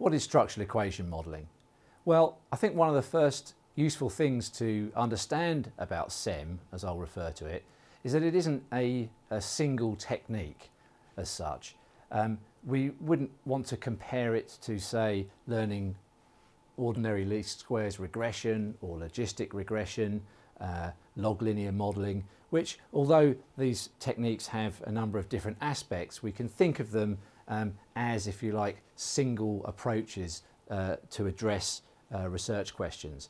What is structural equation modelling? Well, I think one of the first useful things to understand about SEM, as I'll refer to it, is that it isn't a, a single technique as such. Um, we wouldn't want to compare it to, say, learning ordinary least squares regression or logistic regression, uh, log linear modelling, which although these techniques have a number of different aspects, we can think of them um, as, if you like, single approaches uh, to address uh, research questions.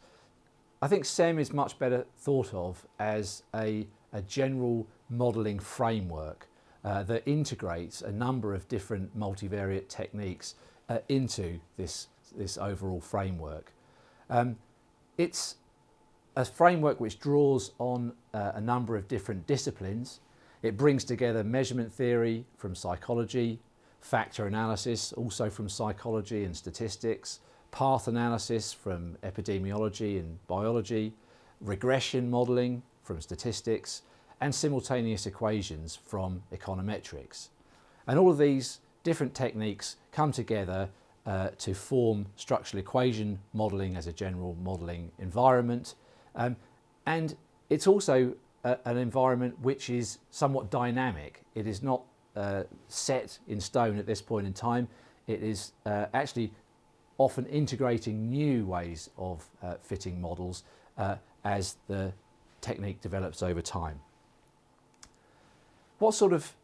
I think SEM is much better thought of as a, a general modelling framework uh, that integrates a number of different multivariate techniques uh, into this, this overall framework. Um, it's a framework which draws on uh, a number of different disciplines. It brings together measurement theory from psychology, factor analysis also from psychology and statistics, path analysis from epidemiology and biology, regression modelling from statistics, and simultaneous equations from econometrics. And all of these different techniques come together uh, to form structural equation modelling as a general modelling environment. Um, and it's also a, an environment which is somewhat dynamic. It is not uh, set in stone at this point in time. It is uh, actually often integrating new ways of uh, fitting models uh, as the technique develops over time. What sort of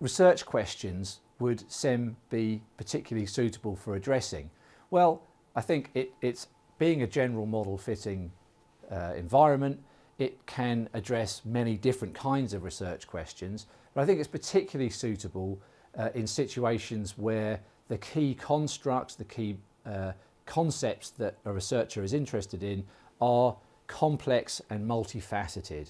research questions would SEM be particularly suitable for addressing? Well, I think it, it's being a general model fitting uh, environment, it can address many different kinds of research questions, but I think it's particularly suitable uh, in situations where the key constructs, the key uh, concepts that a researcher is interested in are complex and multifaceted,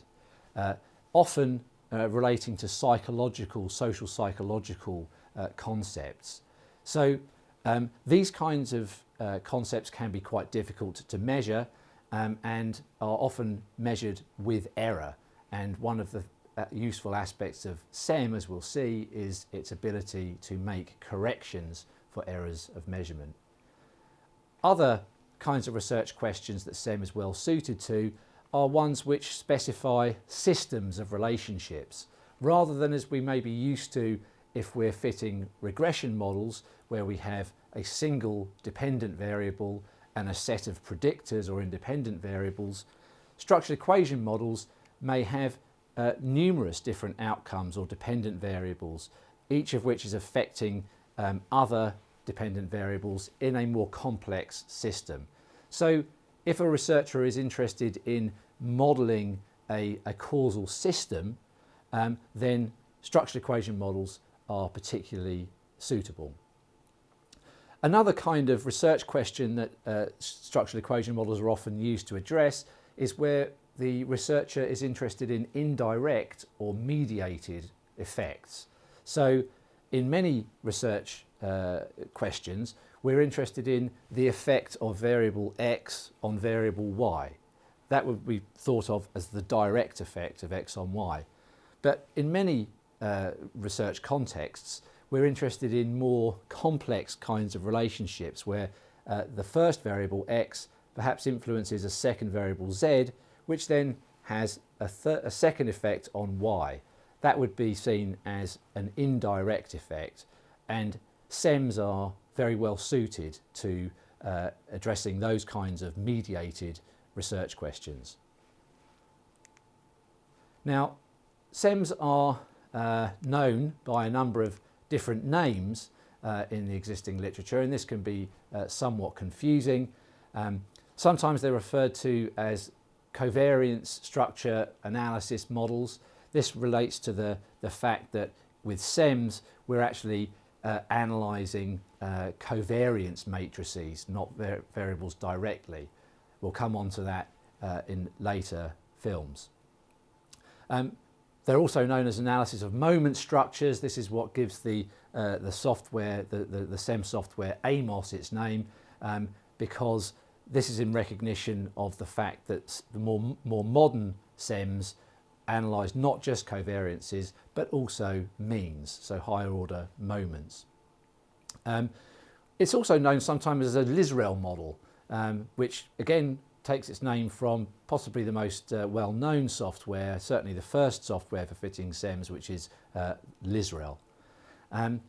uh, often uh, relating to psychological, social psychological uh, concepts. So um, these kinds of uh, concepts can be quite difficult to measure um, and are often measured with error. And one of the uh, useful aspects of SEM, as we'll see, is its ability to make corrections for errors of measurement. Other kinds of research questions that SEM is well suited to are ones which specify systems of relationships rather than as we may be used to if we're fitting regression models where we have a single dependent variable and a set of predictors or independent variables. Structured equation models may have uh, numerous different outcomes or dependent variables, each of which is affecting um, other dependent variables in a more complex system. So if a researcher is interested in modelling a, a, causal system, um, then structured equation models are particularly suitable. Another kind of research question that uh, structural equation models are often used to address is where the researcher is interested in indirect or mediated effects. So in many research uh, questions, we're interested in the effect of variable x on variable y. That would be thought of as the direct effect of x on y. But in many uh, research contexts, we're interested in more complex kinds of relationships where uh, the first variable x perhaps influences a second variable z, which then has a, a second effect on y. That would be seen as an indirect effect and SEMs are very well suited to uh, addressing those kinds of mediated research questions. Now, SEMs are uh, known by a number of different names uh, in the existing literature and this can be uh, somewhat confusing. Um, sometimes they're referred to as covariance structure analysis models. This relates to the, the fact that with SEMs we're actually uh, analysing uh, covariance matrices, not var variables directly. We'll come on to that uh, in later films. Um, they're also known as analysis of moment structures. This is what gives the, uh, the software, the, the, the, SEM software AMOS its name, um, because this is in recognition of the fact that the more, more modern SEMs analyse not just covariances, but also means, so higher order moments. Um, it's also known sometimes as a Lisrel model, um, which again takes its name from possibly the most uh, well-known software, certainly the first software for fitting SEMS, which is uh, Lisrel. Um,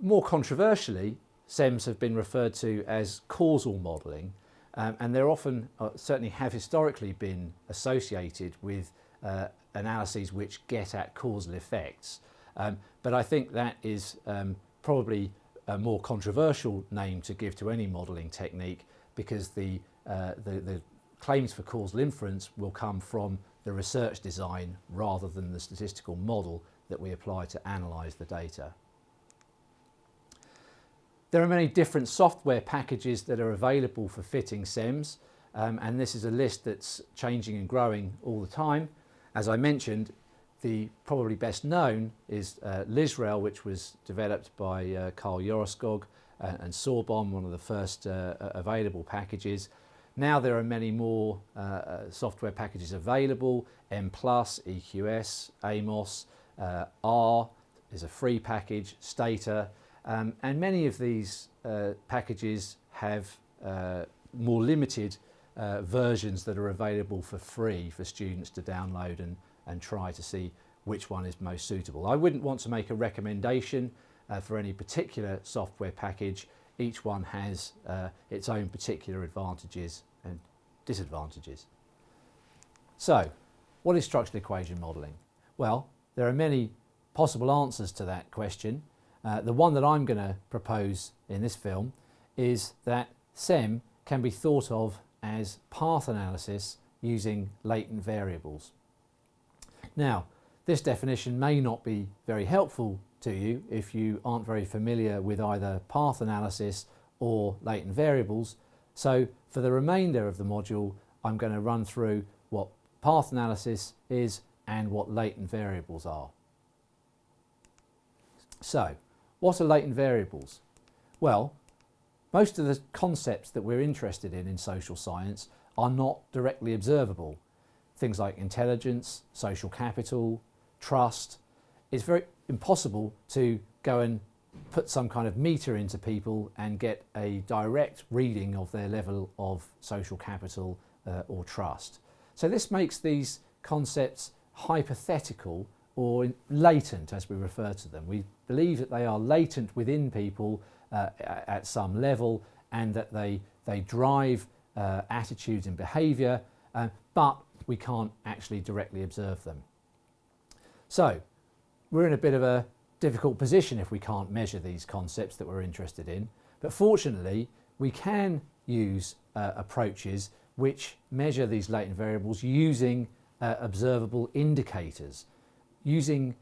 more controversially, SEMS have been referred to as causal modelling, um, and they're often, uh, certainly have historically been associated with uh, analyses which get at causal effects. Um, but I think that is um, probably a more controversial name to give to any modelling technique because the, uh, the, the claims for causal inference will come from the research design rather than the statistical model that we apply to analyse the data. There are many different software packages that are available for fitting SEMS um, and this is a list that's changing and growing all the time. As I mentioned, the probably best known is uh, Lisrel, which was developed by uh, Karl Joreskog uh, and Sörbom, one of the first uh, available packages. Now there are many more uh, uh, software packages available, M+, EQS, Amos, R is a free package, Stata, um, and many of these packages have more limited uh, versions that are available for free for students to download and, and try to see which one is most suitable. I wouldn't want to make a recommendation uh, for any particular software package. Each one has uh, its own particular advantages and disadvantages. So, what is structural equation modelling? Well, there are many possible answers to that question. Uh, the one that I'm going to propose in this film is that SEM can be thought of as path analysis using latent variables. Now, this definition may not be very helpful to you if you aren't very familiar with either path analysis or latent variables. So for the remainder of the module, I'm going to run through what path analysis is and what latent variables are. So, what are latent variables? Well, most of the concepts that we're interested in in social science are not directly observable. Things like intelligence, social capital, trust. It's very impossible to go and put some kind of meter into people and get a direct reading of their level of social capital uh, or trust. So this makes these concepts hypothetical or latent as we refer to them. We believe that they are latent within people uh, at some level and that they, they drive uh, attitudes and behaviour, uh, but we can't actually directly observe them. So we're in a bit of a difficult position if we can't measure these concepts that we're interested in, but fortunately we can use uh, approaches which measure these latent variables using uh, observable indicators, using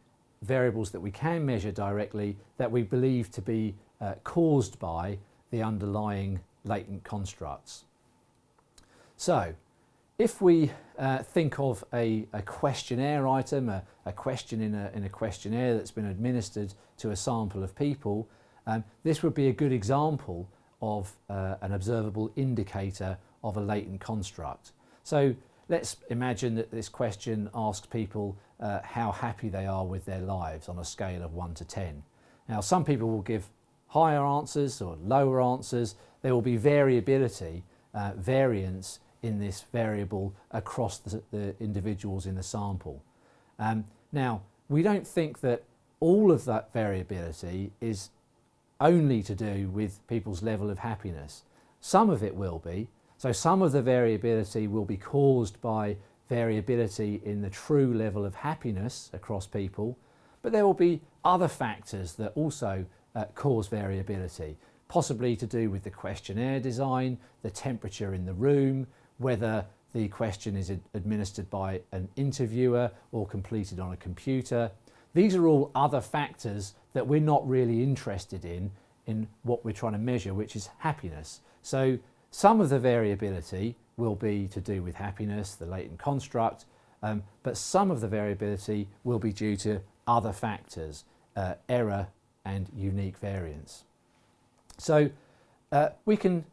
variables that we can measure directly that we believe to be uh, caused by the underlying latent constructs. So if we uh, think of a, a, questionnaire item, a, a question in a, in a, questionnaire that's been administered to a sample of people, um, this would be a good example of uh, an observable indicator of a latent construct. So let's imagine that this question asks people uh, how happy they are with their lives on a scale of 1 to 10. Now some people will give higher answers or lower answers, there will be variability, uh, variance in this variable across the, the individuals in the sample. Um, now, we don't think that all of that variability is only to do with people's level of happiness. Some of it will be. So some of the variability will be caused by variability in the true level of happiness across people, but there will be other factors that also uh, cause variability, possibly to do with the questionnaire design, the temperature in the room, whether the question is administered by an interviewer or completed on a computer. These are all other factors that we're not really interested in in what we're trying to measure, which is happiness. So some of the variability will be to do with happiness, the latent construct, um, but some of the variability will be due to other factors, uh, error and unique variance. So uh, we can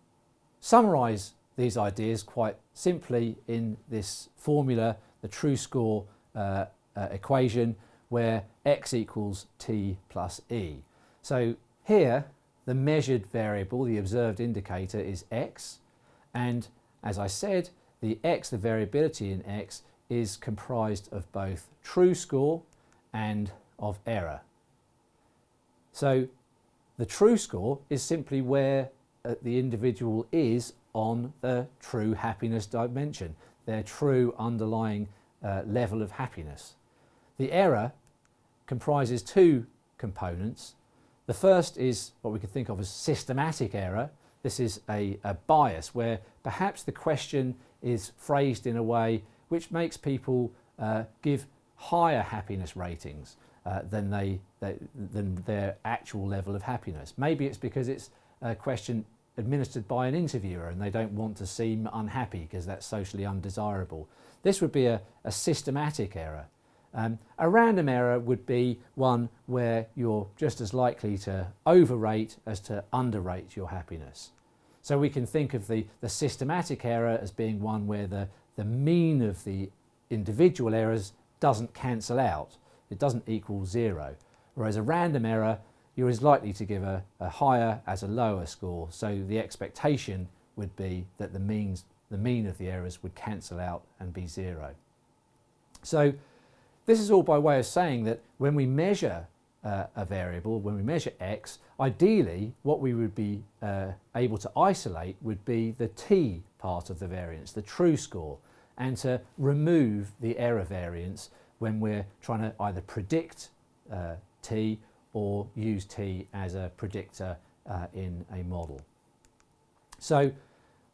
summarise these ideas quite simply in this formula, the true score uh, uh, equation, where x equals t plus e. So here the measured variable, the observed indicator is x and as I said the x, the variability in x is comprised of both true score and of error. So the true score is simply where uh, the individual is on the true happiness dimension, their true underlying uh, level of happiness. The error comprises two components. The first is what we can think of as systematic error. This is a, a bias where perhaps the question is phrased in a way which makes people uh, give higher happiness ratings uh, than, they, they, than their actual level of happiness. Maybe it's because it's a question administered by an interviewer and they don't want to seem unhappy because that's socially undesirable. This would be a, a systematic error. Um, a random error would be one where you're just as likely to overrate as to underrate your happiness. So we can think of the, the systematic error as being one where the, the mean of the individual errors doesn't cancel out. It doesn't equal zero. Whereas a random error you're as likely to give a, a higher as a lower score. So the expectation would be that the, means, the mean of the errors would cancel out and be zero. So this is all by way of saying that when we measure uh, a variable, when we measure x, ideally what we would be uh, able to isolate would be the t part of the variance, the true score, and to remove the error variance when we're trying to either predict uh, t or use t as a predictor uh, in a model. So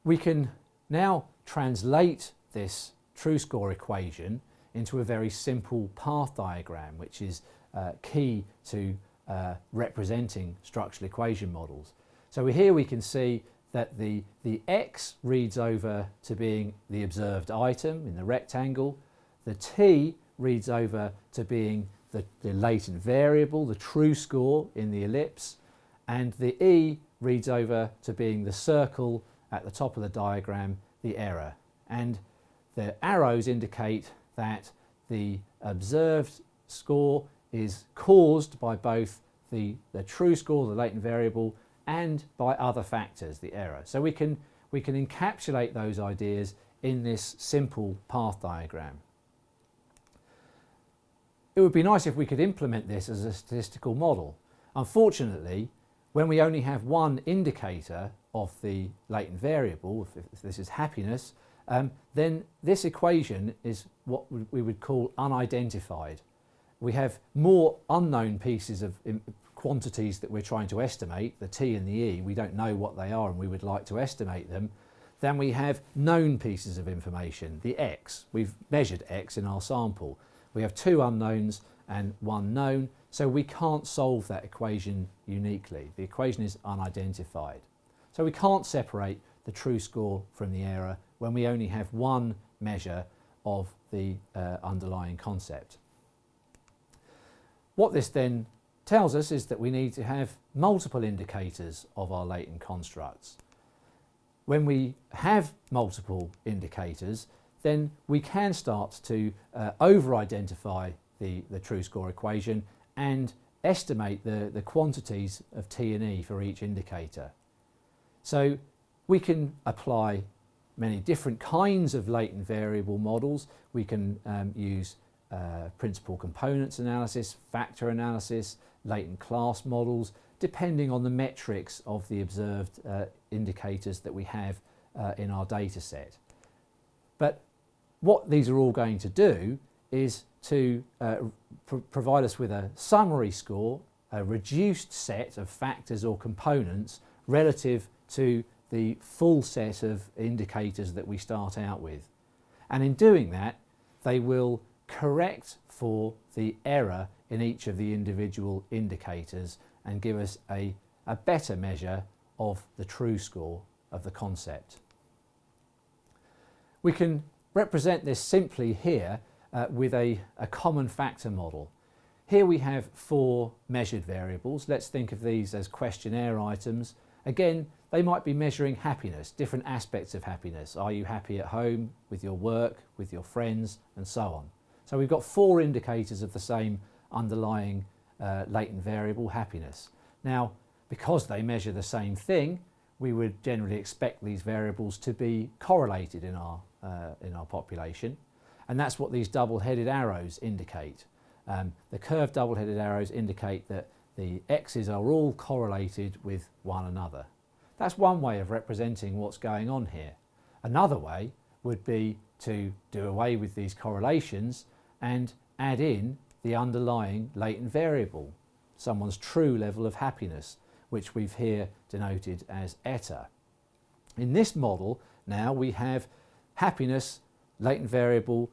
we can now translate this true score equation into a very simple path diagram which is uh, key to uh, representing structural equation models. So here we can see that the, the x reads over to being the observed item in the rectangle, the t reads over to being the, the latent variable, the true score in the ellipse, and the E reads over to being the circle at the top of the diagram, the error. And the arrows indicate that the observed score is caused by both the, the true score, the latent variable, and by other factors, the error. So we can, we can encapsulate those ideas in this simple path diagram. It would be nice if we could implement this as a statistical model. Unfortunately, when we only have one indicator of the latent variable, if, this is happiness, um, then this equation is what we would call unidentified. We have more unknown pieces of quantities that we're trying to estimate, the t and the e, we don't know what they are and we would like to estimate them, than we have known pieces of information, the x. We've measured x in our sample. We have two unknowns and one known, so we can't solve that equation uniquely. The equation is unidentified. So we can't separate the true score from the error when we only have one measure of the uh, underlying concept. What this then tells us is that we need to have multiple indicators of our latent constructs. When we have multiple indicators, then we can start to uh, over-identify the, the true score equation and estimate the, the quantities of T and E for each indicator. So we can apply many different kinds of latent variable models. We can um, use uh, principal components analysis, factor analysis, latent class models, depending on the metrics of the observed uh, indicators that we have uh, in our data set. But what these are all going to do is to uh, pr provide us with a summary score, a reduced set of factors or components relative to the full set of indicators that we start out with. And in doing that, they will correct for the error in each of the individual indicators and give us a, a better measure of the true score of the concept. We can represent this simply here uh, with a, a common factor model. Here we have four measured variables. Let's think of these as questionnaire items. Again, they might be measuring happiness, different aspects of happiness. Are you happy at home, with your work, with your friends, and so on. So we've got four indicators of the same underlying uh, latent variable, happiness. Now, because they measure the same thing, we would generally expect these variables to be correlated in our, uh, in our population. And that's what these double-headed arrows indicate. Um, the curved double-headed arrows indicate that the x's are all correlated with one another. That's one way of representing what's going on here. Another way would be to do away with these correlations and add in the underlying latent variable, someone's true level of happiness, which we've here denoted as eta. In this model now we have happiness, latent variable,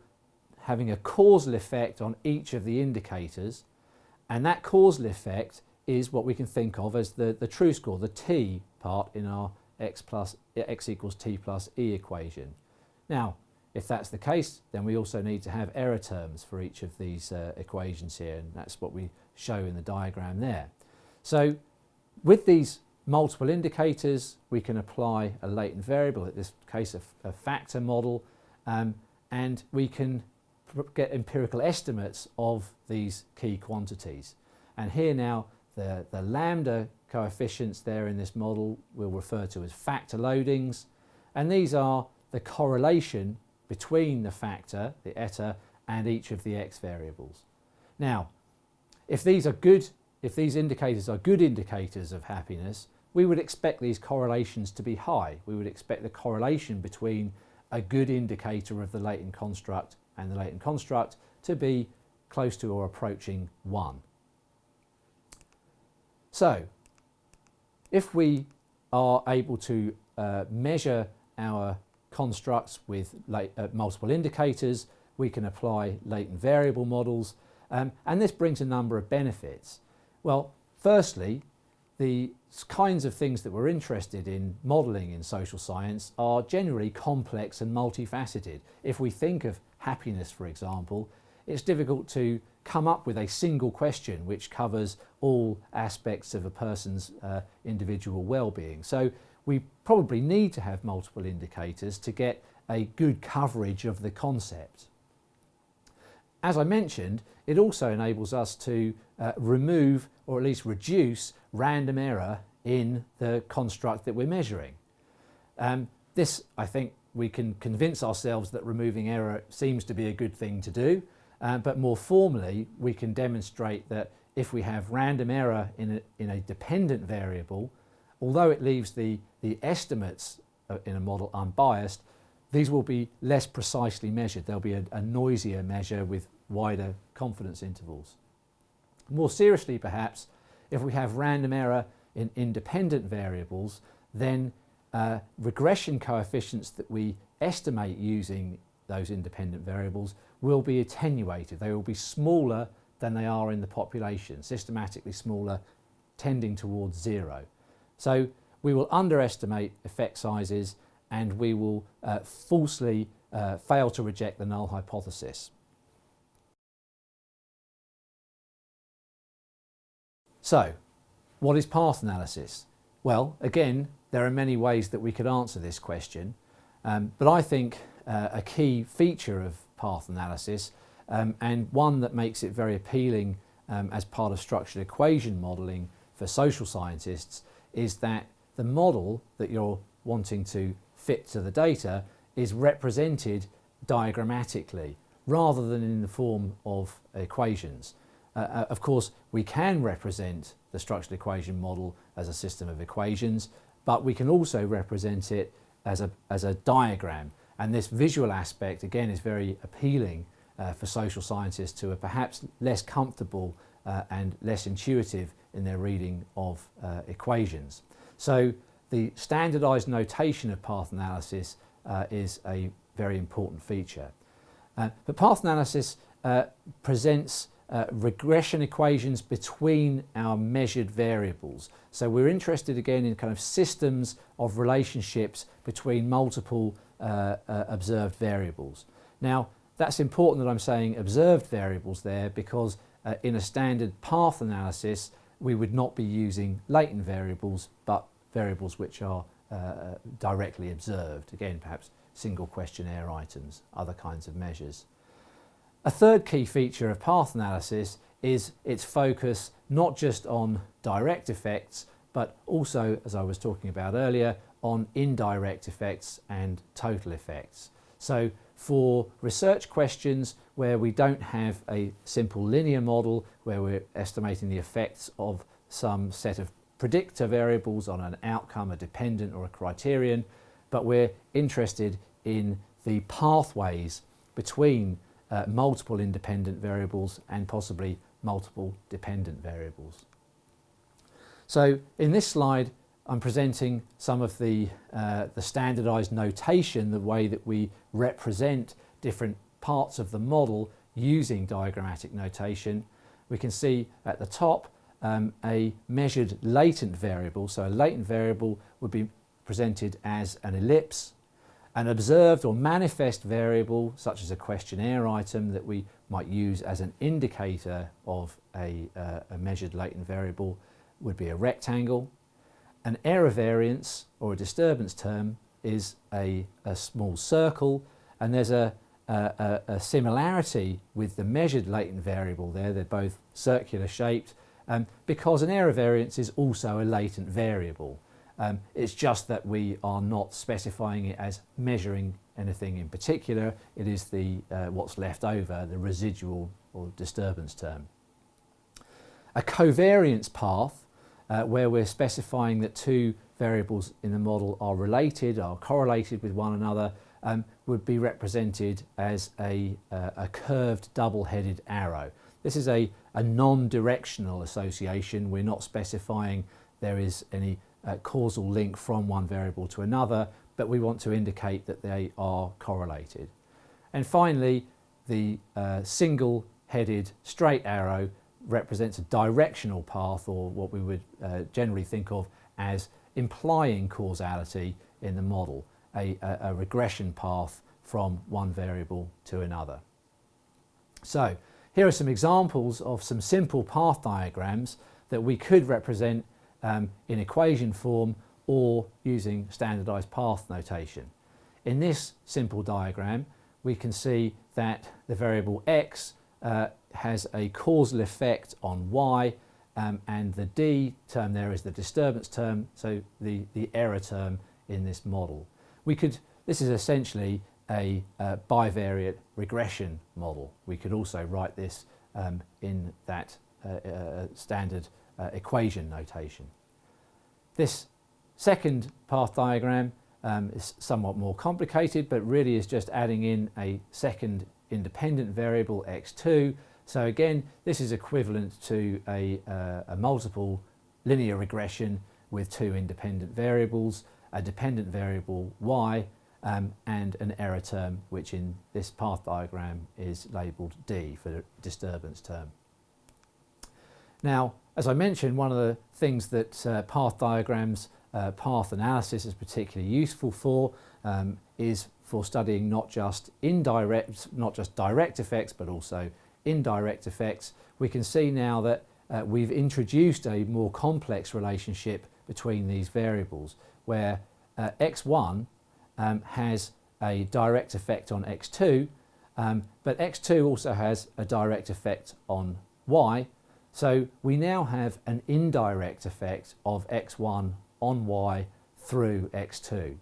having a causal effect on each of the indicators and that causal effect is what we can think of as the, the true score, the t part in our x, plus, x equals t plus e equation. Now, if that's the case, then we also need to have error terms for each of these uh, equations here, and that's what we show in the diagram there. So with these multiple indicators, we can apply a latent variable, in this case a, a factor model, um, and we can get empirical estimates of these key quantities. And here now the, the lambda coefficients there in this model we'll refer to as factor loadings and these are the correlation between the factor, the eta, and each of the x variables. Now if these are good, if these indicators are good indicators of happiness we would expect these correlations to be high. We would expect the correlation between a good indicator of the latent construct and the latent construct to be close to or approaching 1. So, if we are able to uh, measure our constructs with late, uh, multiple indicators, we can apply latent variable models, um, and this brings a number of benefits. Well, firstly, the kinds of things that we're interested in modelling in social science are generally complex and multifaceted. If we think of happiness, for example, it's difficult to come up with a single question which covers all aspects of a person's uh, individual well-being. So we probably need to have multiple indicators to get a good coverage of the concept. As I mentioned, it also enables us to uh, remove or at least reduce random error in the construct that we're measuring. Um, this, I think, we can convince ourselves that removing error seems to be a good thing to do, uh, but more formally, we can demonstrate that if we have random error in a, in a dependent variable, although it leaves the, the estimates uh, in a model unbiased, these will be less precisely measured. There'll be a, a noisier measure with wider confidence intervals. More seriously perhaps, if we have random error in independent variables, then uh, regression coefficients that we estimate using those independent variables will be attenuated. They will be smaller than they are in the population, systematically smaller, tending towards zero. So we will underestimate effect sizes and we will uh, falsely uh, fail to reject the null hypothesis. So, what is path analysis? Well, again, there are many ways that we could answer this question, um, but I think uh, a key feature of path analysis um, and one that makes it very appealing um, as part of structured equation modelling for social scientists is that the model that you're wanting to fit to the data is represented diagrammatically rather than in the form of equations. Uh, uh, of course, we can represent the structured equation model as a system of equations, but we can also represent it as a, as a diagram. And this visual aspect, again, is very appealing uh, for social scientists who are perhaps less comfortable uh, and less intuitive in their reading of uh, equations. So the standardized notation of path analysis uh, is a very important feature. Uh, but path analysis uh, presents uh, regression equations between our measured variables. So we're interested again in kind of systems of relationships between multiple uh, uh, observed variables. Now that's important that I'm saying observed variables there because uh, in a standard path analysis we would not be using latent variables but variables which are uh, directly observed. Again perhaps single questionnaire items, other kinds of measures. A third key feature of path analysis is its focus not just on direct effects but also, as I was talking about earlier, on indirect effects and total effects. So for research questions where we don't have a simple linear model where we're estimating the effects of some set of predictor variables on an outcome, a dependent or a criterion, but we're interested in the pathways between uh, multiple independent variables and possibly multiple dependent variables. So in this slide I'm presenting some of the, uh, the standardized notation, the way that we represent different parts of the model using diagrammatic notation. We can see at the top um, a measured latent variable. So a latent variable would be presented as an ellipse. An observed or manifest variable, such as a questionnaire item that we might use as an indicator of a, uh, a measured latent variable, would be a rectangle. An error variance or a disturbance term is a, a small circle and there's a, a, a, similarity with the measured latent variable there. They're both circular shaped um, because an error variance is also a latent variable. Um, it's just that we are not specifying it as measuring anything in particular. It is the uh, what's left over, the residual or disturbance term. A covariance path uh, where we're specifying that two variables in the model are related, are correlated with one another, um, would be represented as a, uh, a curved double-headed arrow. This is a, a non-directional association. We're not specifying there is any uh, causal link from one variable to another, but we want to indicate that they are correlated. And finally, the uh, single-headed straight arrow represents a directional path or what we would uh, generally think of as implying causality in the model, a, a, a, regression path from one variable to another. So here are some examples of some simple path diagrams that we could represent um, in equation form or using standardized path notation. In this simple diagram we can see that the variable x uh, has a causal effect on y um, and the d term there is the disturbance term, so the, the error term in this model. We could, this is essentially a uh, bivariate regression model. We could also write this um, in that uh, uh, standard uh, equation notation. This second path diagram um, is somewhat more complicated but really is just adding in a second independent variable x2. So again, this is equivalent to a, uh, a multiple linear regression with two independent variables, a dependent variable y um, and an error term which in this path diagram is labelled D for the disturbance term. Now as I mentioned one of the things that uh, path diagrams, uh, path analysis is particularly useful for um, is for studying not just indirect, not just direct effects, but also indirect effects. We can see now that uh, we've introduced a more complex relationship between these variables where uh, x1 um, has a direct effect on x2 um, but x2 also has a direct effect on y so we now have an indirect effect of x1 on y through x2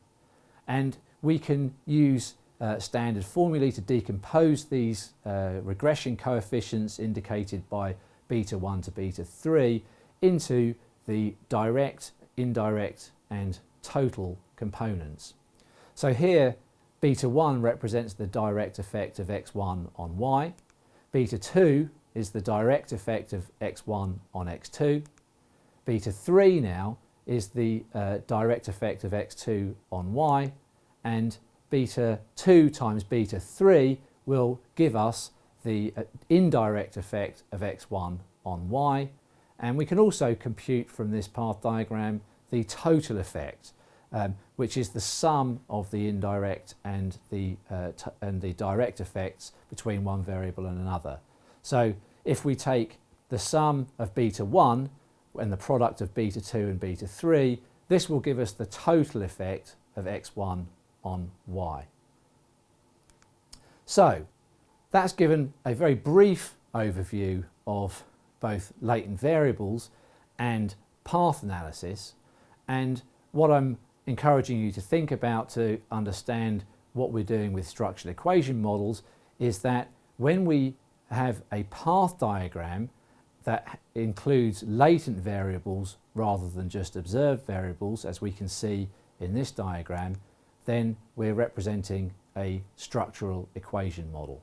and we can use uh, standard formulae to decompose these uh, regression coefficients indicated by beta 1 to beta 3 into the direct, indirect and total components. So here beta 1 represents the direct effect of x1 on y, beta 2 is the direct effect of x1 on x2, beta 3 now is the uh, direct effect of x2 on y. And beta 2 times beta 3 will give us the uh, indirect effect of x1 on y and we can also compute from this path diagram the total effect um, which is the sum of the indirect and the, uh, and the direct effects between one variable and another. So if we take the sum of beta 1 and the product of beta 2 and beta 3 this will give us the total effect of x1 on. So that's given a very brief overview of both latent variables and path analysis and what I'm encouraging you to think about to understand what we're doing with structural equation models is that when we have a path diagram that includes latent variables rather than just observed variables as we can see in this diagram then we're representing a structural equation model.